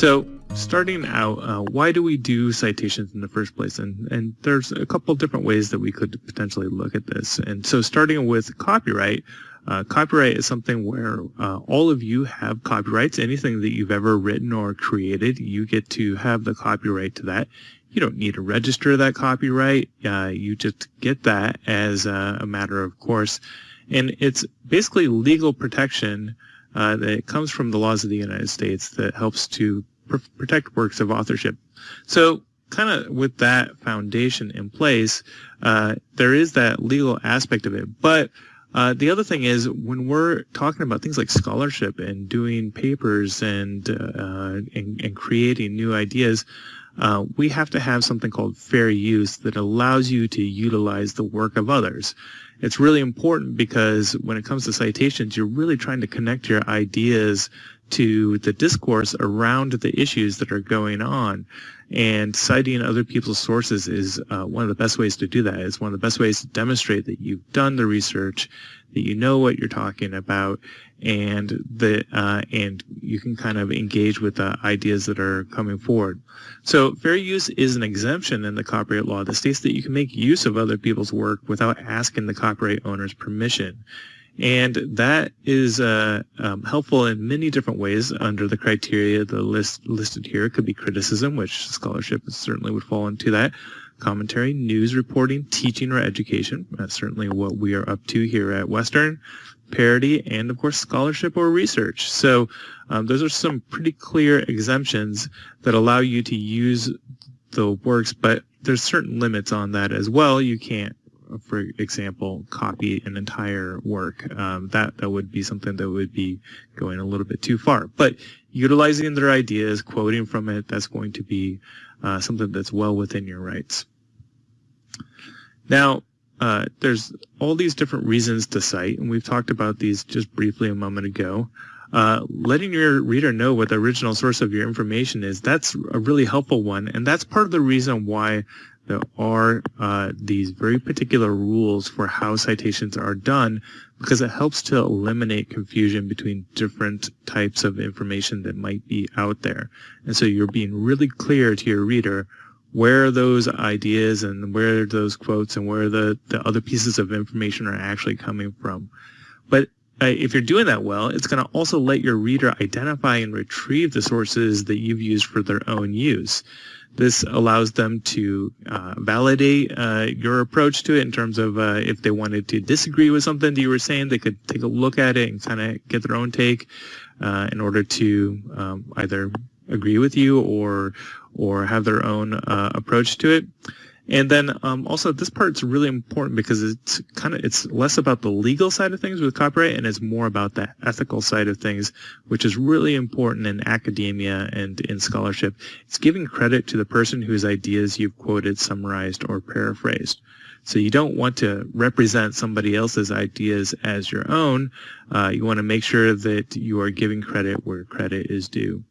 So starting out, uh, why do we do citations in the first place? And, and there's a couple different ways that we could potentially look at this. And so starting with copyright, uh, copyright is something where uh, all of you have copyrights. Anything that you've ever written or created, you get to have the copyright to that. You don't need to register that copyright. Uh, you just get that as a, a, matter of course. And it's basically legal protection uh, that comes from the laws of the United States that helps to protect works of authorship. So kind of with that foundation in place, uh, there is that legal aspect of it. But uh, the other thing is when we're talking about things like scholarship and doing papers and uh, and, and, creating new ideas, uh, we have to have something called fair use that allows you to utilize the work of others. It's really important because when it comes to citations, you're really trying to connect your ideas to the discourse around the issues that are going on. And citing other people's sources is uh, one of the best ways to do that. It's one of the best ways to demonstrate that you've done the research, that you know what you're talking about, and that uh, and you can kind of engage with the ideas that are coming forward. So fair use is an exemption in the copyright law that states that you can make use of other people's work without asking the copyright owner's permission. And that is uh, um, helpful in many different ways under the criteria the list listed here. It could be criticism, which scholarship certainly would fall into that. Commentary, news reporting, teaching, or education. That's certainly what we are up to here at Western. Parody, and of course scholarship or research. So um, those are some pretty clear exemptions that allow you to use the works, but there's certain limits on that as well. You can't for example, copy an entire work. Um, that that would be something that would be going a little bit too far. But utilizing their ideas, quoting from it, that's going to be uh, something that's well within your rights. Now, uh, there's all these different reasons to cite, and we've talked about these just briefly a moment ago. Uh, letting your reader know what the original source of your information is, that's a really helpful one. And that's part of the reason why there are uh, these very particular rules for how citations are done because it helps to eliminate confusion between different types of information that might be out there. And so you're being really clear to your reader where those ideas and where those quotes and where the, the other pieces of information are actually coming from. But uh, if you're doing that well, it's going to also let your reader identify and retrieve the sources that you've used for their own use. This allows them to uh, validate uh, your approach to it in terms of uh, if they wanted to disagree with something that you were saying, they could take a look at it and kind of get their own take uh, in order to um, either agree with you or or have their own uh, approach to it. And then um, also this part's really important because it's kind of it's less about the legal side of things with copyright and it's more about the ethical side of things, which is really important in academia and in scholarship. It's giving credit to the person whose ideas you've quoted, summarized, or paraphrased. So you don't want to represent somebody else's ideas as your own. Uh, you want to make sure that you are giving credit where credit is due.